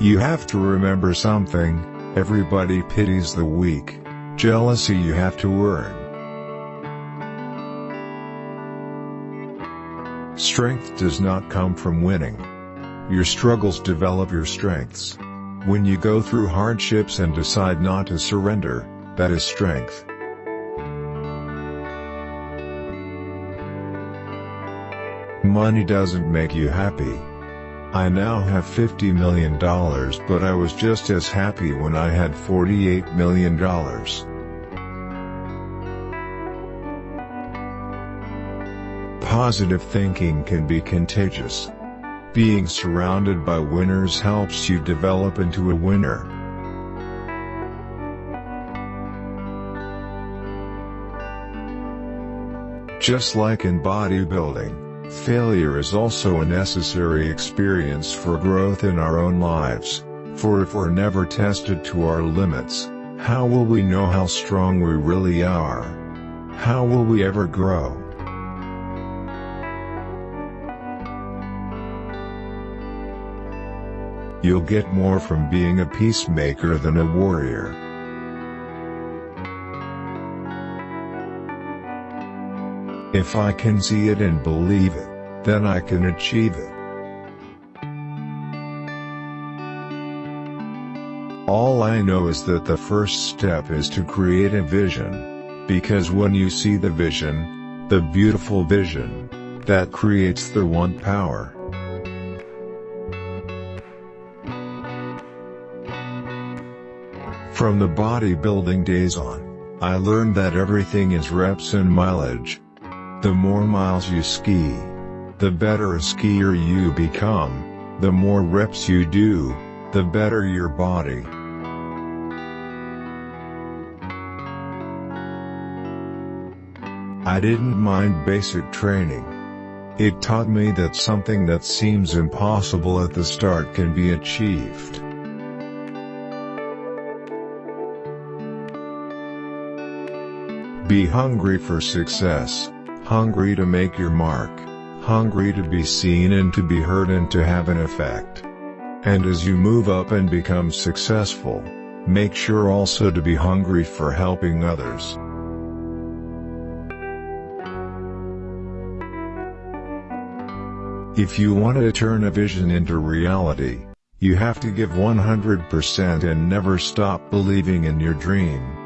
You have to remember something, everybody pities the weak. Jealousy you have to earn. Strength does not come from winning. Your struggles develop your strengths. When you go through hardships and decide not to surrender, that is strength. Money doesn't make you happy. I now have $50 million but I was just as happy when I had $48 million. Positive thinking can be contagious. Being surrounded by winners helps you develop into a winner. Just like in bodybuilding, failure is also a necessary experience for growth in our own lives, for if we're never tested to our limits, how will we know how strong we really are? How will we ever grow? You'll get more from being a peacemaker than a warrior. If I can see it and believe it, then I can achieve it. All I know is that the first step is to create a vision. Because when you see the vision, the beautiful vision, that creates the one power. From the bodybuilding days on, I learned that everything is reps and mileage. The more miles you ski, the better a skier you become, the more reps you do, the better your body. I didn't mind basic training. It taught me that something that seems impossible at the start can be achieved. Be hungry for success, hungry to make your mark, hungry to be seen and to be heard and to have an effect. And as you move up and become successful, make sure also to be hungry for helping others. If you want to turn a vision into reality, you have to give 100% and never stop believing in your dream.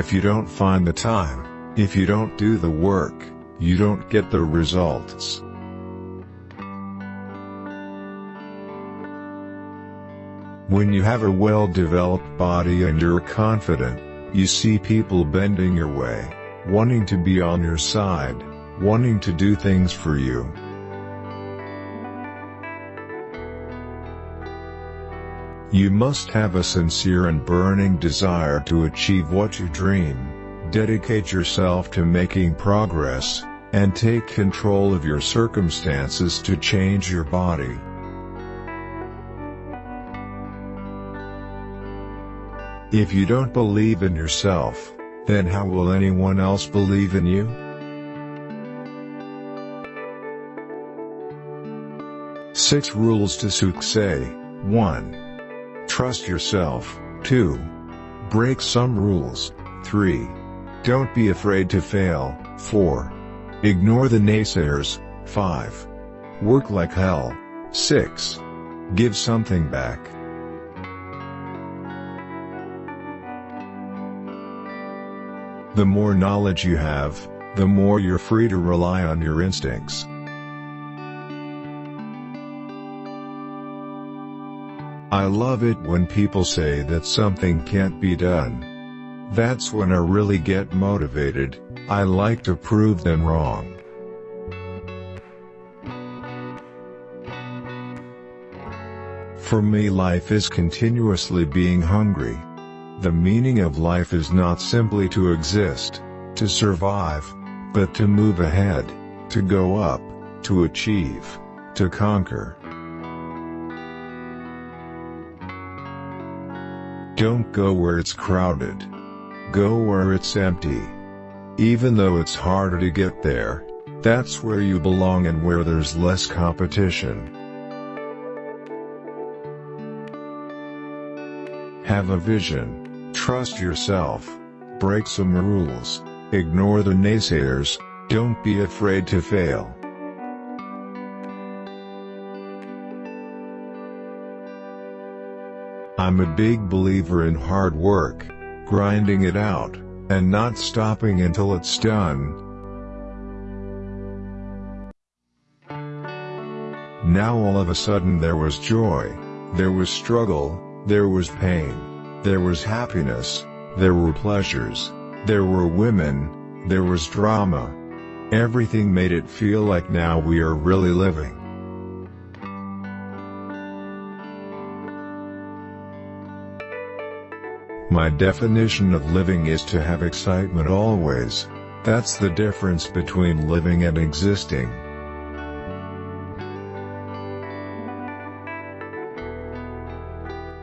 If you don't find the time, if you don't do the work, you don't get the results. When you have a well-developed body and you're confident, you see people bending your way, wanting to be on your side, wanting to do things for you. You must have a sincere and burning desire to achieve what you dream, dedicate yourself to making progress, and take control of your circumstances to change your body. If you don't believe in yourself, then how will anyone else believe in you? Six Rules to Success 1. Trust yourself. 2. Break some rules. 3. Don't be afraid to fail. 4. Ignore the naysayers. 5. Work like hell. 6. Give something back. The more knowledge you have, the more you're free to rely on your instincts. I love it when people say that something can't be done. That's when I really get motivated, I like to prove them wrong. For me life is continuously being hungry. The meaning of life is not simply to exist, to survive, but to move ahead, to go up, to achieve, to conquer. Don't go where it's crowded. Go where it's empty. Even though it's harder to get there, That's where you belong and where there's less competition. Have a vision, trust yourself, break some rules, ignore the naysayers, don't be afraid to fail. I'm a big believer in hard work, grinding it out, and not stopping until it's done. Now all of a sudden there was joy, there was struggle, there was pain. There was happiness. There were pleasures. There were women. There was drama. Everything made it feel like now we are really living. My definition of living is to have excitement always. That's the difference between living and existing.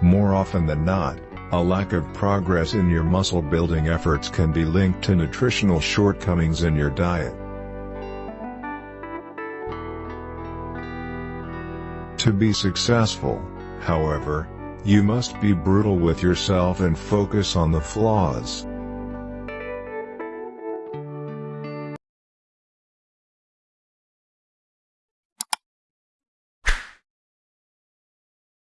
More often than not, a lack of progress in your muscle building efforts can be linked to nutritional shortcomings in your diet. To be successful, however, you must be brutal with yourself and focus on the flaws.